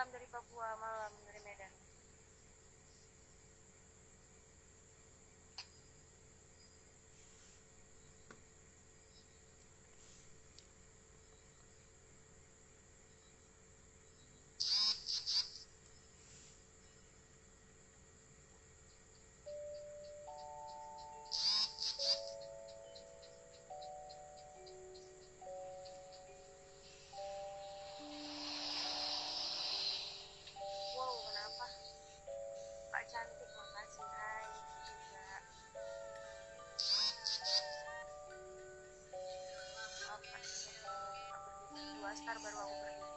malam dari Papua, malam dari Medan. estar baru aku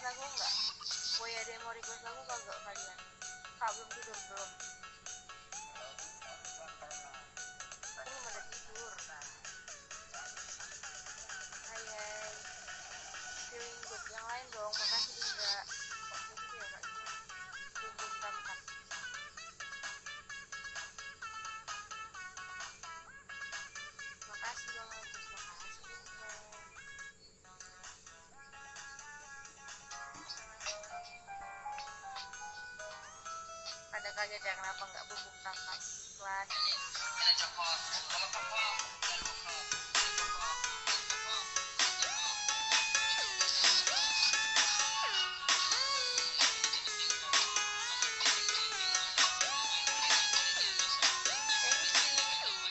request aku enggak? Boy ada request lagu kagak oh iya, kalian? Kak belum tidur belum? saja jangan apa nggak bubuk tanpa iklan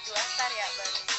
dua star ya baru